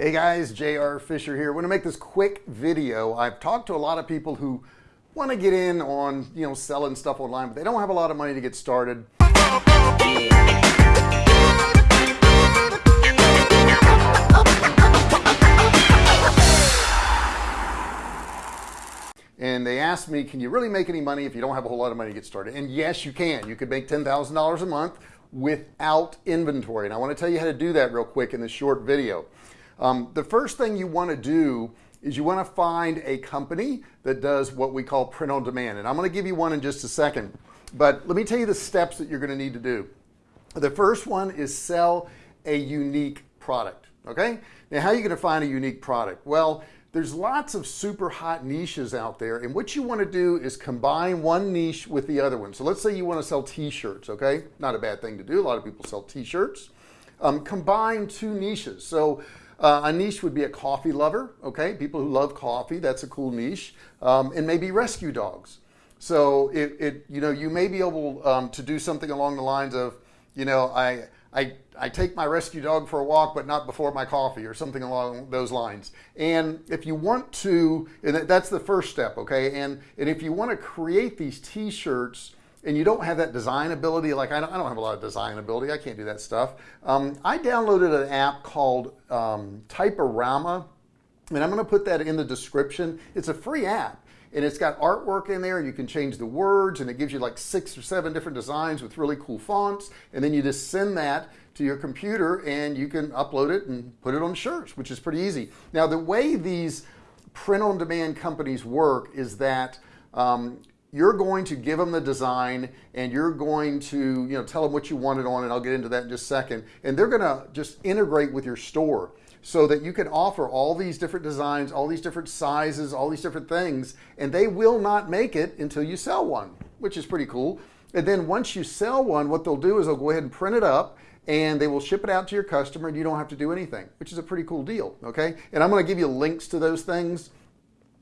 Hey guys, JR Fisher here. I want to make this quick video. I've talked to a lot of people who want to get in on, you know, selling stuff online, but they don't have a lot of money to get started. and they asked me, can you really make any money if you don't have a whole lot of money to get started? And yes, you can. You could make $10,000 a month without inventory. And I want to tell you how to do that real quick in this short video. Um, the first thing you want to do is you want to find a company that does what we call print on demand. And I'm going to give you one in just a second. But let me tell you the steps that you're going to need to do. The first one is sell a unique product. Okay. Now, how are you going to find a unique product? Well, there's lots of super hot niches out there. And what you want to do is combine one niche with the other one. So let's say you want to sell t-shirts. Okay. Not a bad thing to do. A lot of people sell t-shirts. Um, combine two niches. So uh, a niche would be a coffee lover, okay? People who love coffee, that's a cool niche. Um, and maybe rescue dogs. So it, it, you know, you may be able um, to do something along the lines of, you know, I, I, I take my rescue dog for a walk, but not before my coffee or something along those lines. And if you want to, and that's the first step, okay? And, and if you want to create these t-shirts and you don't have that design ability, like I don't, I don't have a lot of design ability, I can't do that stuff. Um, I downloaded an app called um, Typorama, and I'm going to put that in the description. It's a free app and it's got artwork in there and you can change the words and it gives you like six or seven different designs with really cool fonts and then you just send that to your computer and you can upload it and put it on shirts which is pretty easy now the way these print on demand companies work is that um, you're going to give them the design and you're going to you know tell them what you want it on and I'll get into that in just a second. And they're gonna just integrate with your store so that you can offer all these different designs all these different sizes all these different things and they will not make it until you sell one which is pretty cool. And then once you sell one what they'll do is they'll go ahead and print it up and they will ship it out to your customer and you don't have to do anything which is a pretty cool deal okay? And I'm going to give you links to those things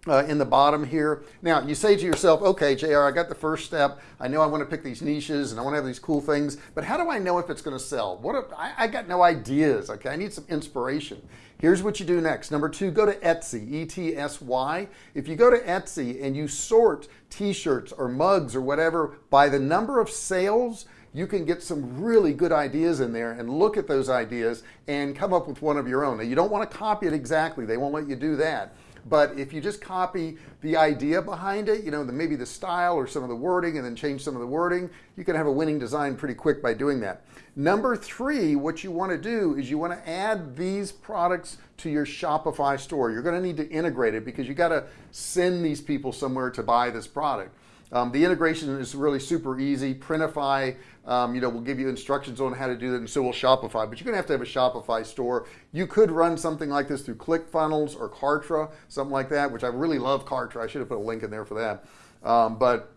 uh, in the bottom here. Now you say to yourself, okay, JR, I got the first step. I know I want to pick these niches and I want to have these cool things, but how do I know if it's going to sell? What if, I, I got no ideas. Okay. I need some inspiration. Here's what you do next. Number two, go to Etsy, E-T-S-Y. If you go to Etsy and you sort t-shirts or mugs or whatever by the number of sales, you can get some really good ideas in there and look at those ideas and come up with one of your own. Now you don't want to copy it exactly. They won't let you do that but if you just copy the idea behind it, you know, the, maybe the style or some of the wording and then change some of the wording, you can have a winning design pretty quick by doing that. Number three, what you want to do is you want to add these products to your Shopify store. You're going to need to integrate it because you got to send these people somewhere to buy this product. Um, the integration is really super easy. Printify, um, you know, will give you instructions on how to do that, and so will Shopify. But you're going to have to have a Shopify store. You could run something like this through ClickFunnels or Kartra, something like that, which I really love Kartra. I should have put a link in there for that. Um, but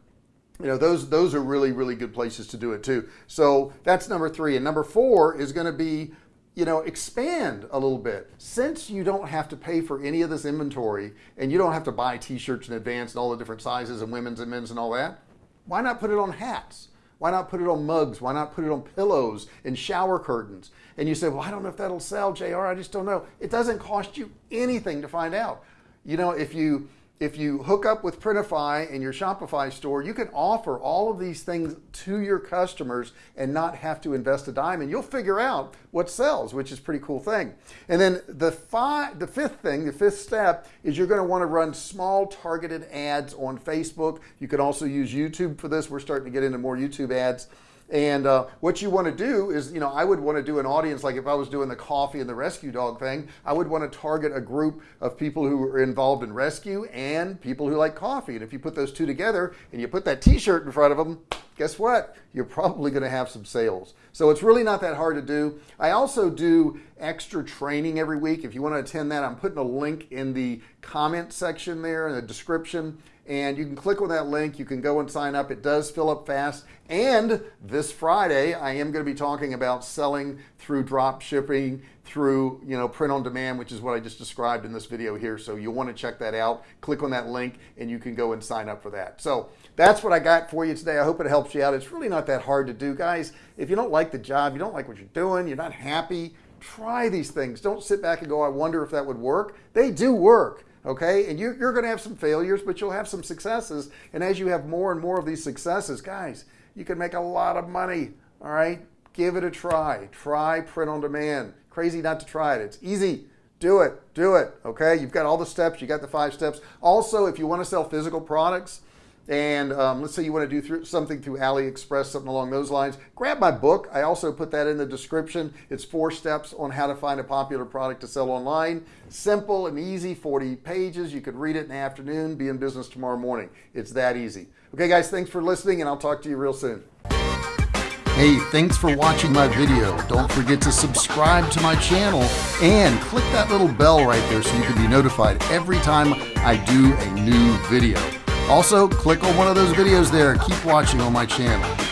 you know, those those are really really good places to do it too. So that's number three, and number four is going to be you know, expand a little bit. Since you don't have to pay for any of this inventory and you don't have to buy t-shirts in advance and all the different sizes and women's and men's and all that, why not put it on hats? Why not put it on mugs? Why not put it on pillows and shower curtains? And you say, well, I don't know if that'll sell, JR. I just don't know. It doesn't cost you anything to find out. You know, if you if you hook up with Printify in your Shopify store, you can offer all of these things to your customers and not have to invest a dime and you'll figure out what sells, which is pretty cool thing. And then the five, the fifth thing, the fifth step is you're going to want to run small targeted ads on Facebook. You can also use YouTube for this. We're starting to get into more YouTube ads. And uh, what you want to do is, you know, I would want to do an audience like if I was doing the coffee and the rescue dog thing, I would want to target a group of people who are involved in rescue and people who like coffee. And if you put those two together and you put that t-shirt in front of them, guess what? You're probably going to have some sales. So it's really not that hard to do. I also do extra training every week. If you want to attend that, I'm putting a link in the comment section there in the description and you can click on that link. You can go and sign up. It does fill up fast. And this Friday, I am going to be talking about selling through drop shipping, through you know print on demand, which is what I just described in this video here. So you'll want to check that out. Click on that link, and you can go and sign up for that. So that's what I got for you today. I hope it helps you out. It's really not that hard to do, guys. If you don't like the job, you don't like what you're doing, you're not happy try these things. Don't sit back and go, I wonder if that would work. They do work okay? And you're, you're going to have some failures, but you'll have some successes. And as you have more and more of these successes, guys, you can make a lot of money, all right? Give it a try. Try print on demand. Crazy not to try it. It's easy. Do it. Do it. Okay. You've got all the steps. You got the five steps. Also, if you want to sell physical products, and um, let's say you want to do through, something through AliExpress, something along those lines, grab my book. I also put that in the description. It's four steps on how to find a popular product to sell online. Simple and easy, 40 pages. You could read it in the afternoon, be in business tomorrow morning. It's that easy. Okay, guys, thanks for listening, and I'll talk to you real soon. Hey, thanks for watching my video. Don't forget to subscribe to my channel and click that little bell right there so you can be notified every time I do a new video. Also, click on one of those videos there. Keep watching on my channel.